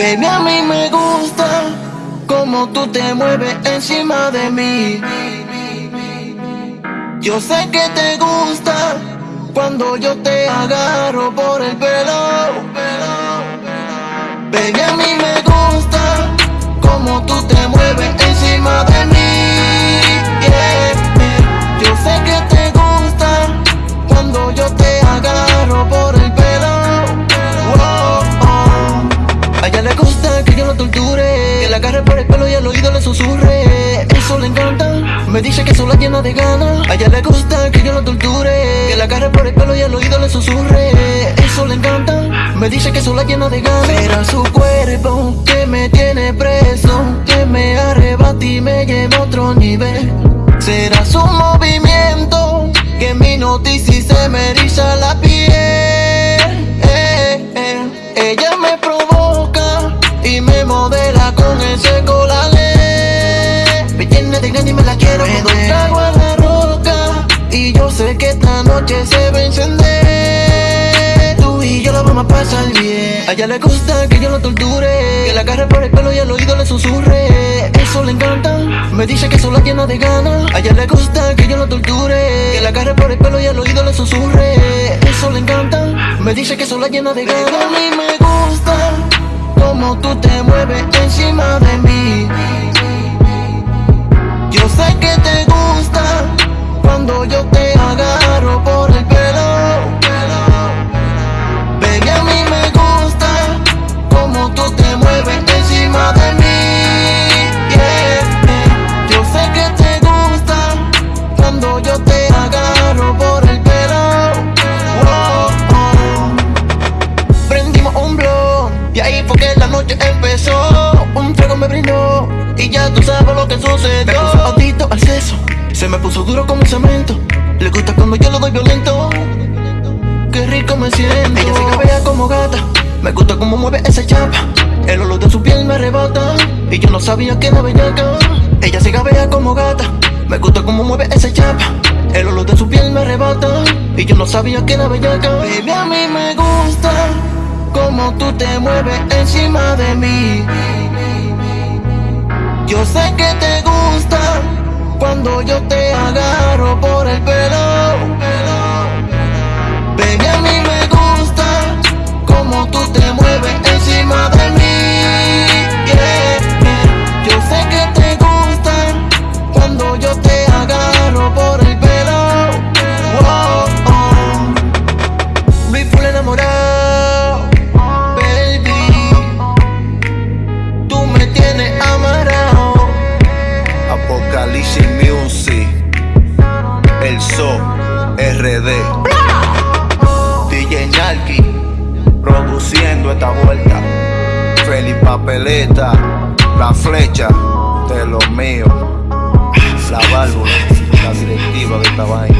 Baby, a mí me gusta como tú te mueves encima de mí. Yo sé que te gusta cuando yo te agarro por el pelo. Baby, a mí Eso le encanta, me dice que sola llena de ganas. A ella le gusta que yo la torture, que la agarre por el pelo y al oído le susurre. Eso le encanta, me dice que sola llena de ganas. Era su cuerpo que me tiene preso, que me arrebata y me lleva a otro nivel. Noche se va a encender. Tú y yo la vamos a pasar bien. A ella le gusta que yo la torture, que la agarre por el pelo y al oído le susurre. Eso le encanta, me dice que sola llena de ganas. A ella le gusta que yo la torture, que la agarre por el pelo y al oído le susurre. Eso le encanta, me dice que sola llena de ganas. A mí me gusta como tú te mueves encima de y ya tú sabes lo que sucedió. Me puso adicto al seso, se me puso duro como cemento. Le gusta cuando yo lo doy violento. Qué rico me siento. Ella se cabea como gata, me gusta cómo mueve esa chapa. El olor de su piel me arrebata y yo no sabía que era bellaca. Ella se cabea como gata, me gusta cómo mueve esa chapa. El olor de su piel me arrebata y yo no sabía que era bellaca. Baby, a mí me gusta como tú te mueves encima de mí. Yo sé que te gusta cuando yo te agarro por el pelo. Produciendo esta vuelta. Feliz Papeleta, la flecha de los míos, la válvula, la directiva de esta vaina.